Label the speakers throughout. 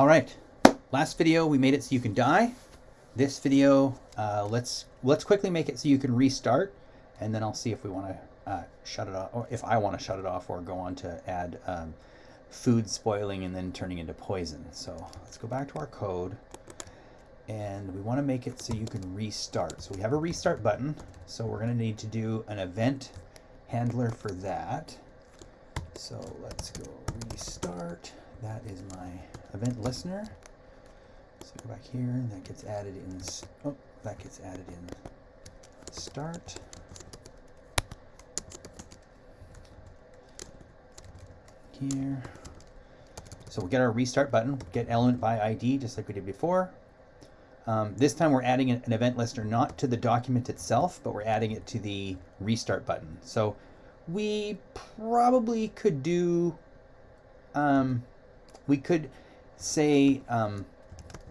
Speaker 1: All right, last video we made it so you can die. This video, uh, let's let's quickly make it so you can restart, and then I'll see if we want to uh, shut it off, or if I want to shut it off, or go on to add um, food spoiling and then turning into poison. So let's go back to our code, and we want to make it so you can restart. So we have a restart button, so we're going to need to do an event handler for that. So let's go restart. That is my event listener. So go back here, and that gets added in. Oh, that gets added in start. Here. So we'll get our restart button, get element by ID, just like we did before. Um, this time we're adding an event listener not to the document itself, but we're adding it to the restart button. So we probably could do, um, we could say um,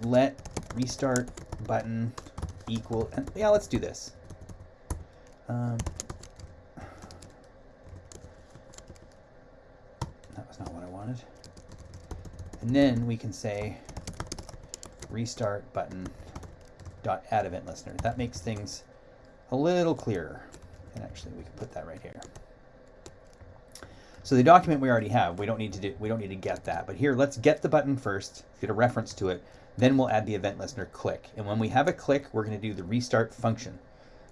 Speaker 1: let restart button equal, and yeah, let's do this. Um, that was not what I wanted. And then we can say restart button dot add event listener. That makes things a little clearer. And actually we can put that right here. So the document we already have, we don't need to do, we don't need to get that. But here, let's get the button first, get a reference to it, then we'll add the event listener click. And when we have a click, we're going to do the restart function.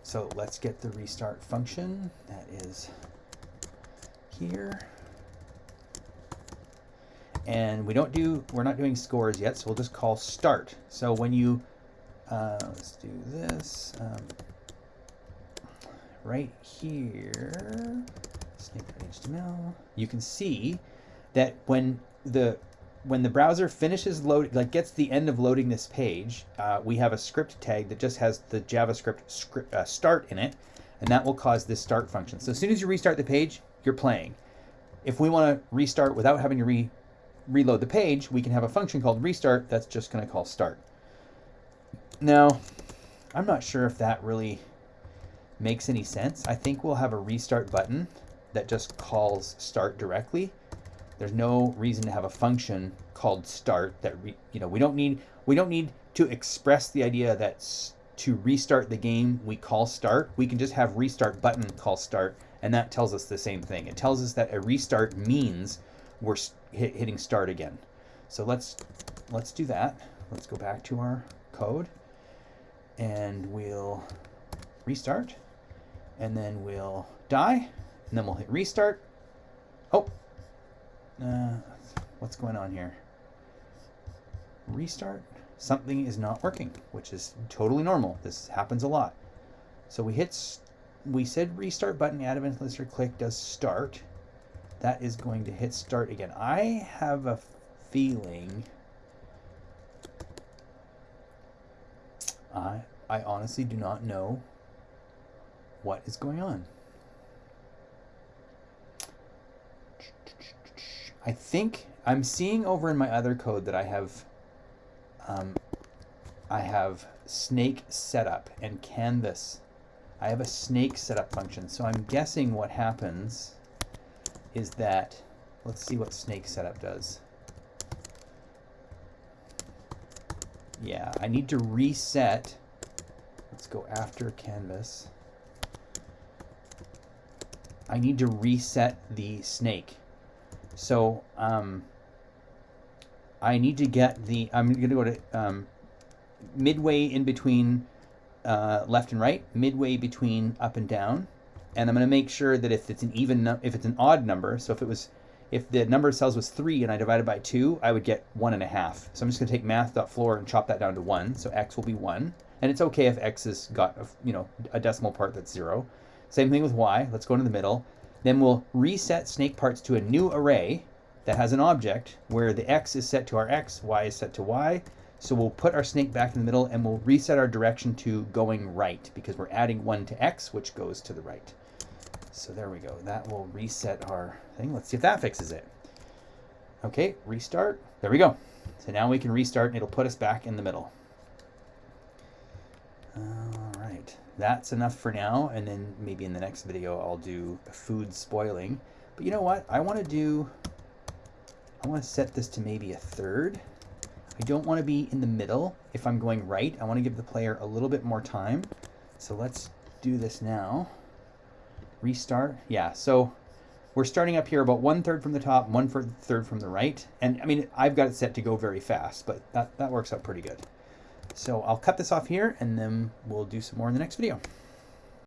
Speaker 1: So let's get the restart function. That is here. And we don't do, we're not doing scores yet, so we'll just call start. So when you, uh, let's do this, um, right here, snake.html, you can see that when the when the browser finishes load, like gets the end of loading this page, uh, we have a script tag that just has the JavaScript script, uh, start in it, and that will cause this start function. So as soon as you restart the page, you're playing. If we want to restart without having to re reload the page, we can have a function called restart that's just going to call start. Now, I'm not sure if that really makes any sense. I think we'll have a restart button that just calls start directly. There's no reason to have a function called start that re, you know we don't need we don't need to express the idea that to restart the game we call start. We can just have restart button call start and that tells us the same thing. It tells us that a restart means we're hit, hitting start again. So let's let's do that. Let's go back to our code and we'll restart and then we'll die and then we'll hit restart. Oh, uh, what's going on here? Restart. Something is not working, which is totally normal. This happens a lot. So we hit, we said restart button, add event listener click does start. That is going to hit start again. I have a feeling, I, I honestly do not know what is going on. I think I'm seeing over in my other code that I have um, I have snake setup and canvas. I have a snake setup function. So I'm guessing what happens is that, let's see what snake setup does. Yeah, I need to reset. Let's go after canvas. I need to reset the snake. So um, I need to get the, I'm going to go to um, midway in between uh, left and right, midway between up and down. And I'm going to make sure that if it's an even, if it's an odd number, so if it was, if the number of cells was three and I divided by two, I would get one and a half. So I'm just going to take math.floor and chop that down to one. So x will be one. And it's okay if x has got, a, you know, a decimal part that's zero. Same thing with y. Let's go into the middle. Then we'll reset snake parts to a new array that has an object where the x is set to our x, y is set to y. So we'll put our snake back in the middle and we'll reset our direction to going right because we're adding 1 to x, which goes to the right. So there we go. That will reset our thing. Let's see if that fixes it. Okay, restart. There we go. So now we can restart and it'll put us back in the middle. All right that's enough for now. And then maybe in the next video, I'll do food spoiling. But you know what? I want to do, I want to set this to maybe a third. I don't want to be in the middle if I'm going right. I want to give the player a little bit more time. So let's do this now. Restart. Yeah, so we're starting up here about one third from the top, one third from the right. And I mean, I've got it set to go very fast, but that, that works out pretty good. So I'll cut this off here and then we'll do some more in the next video.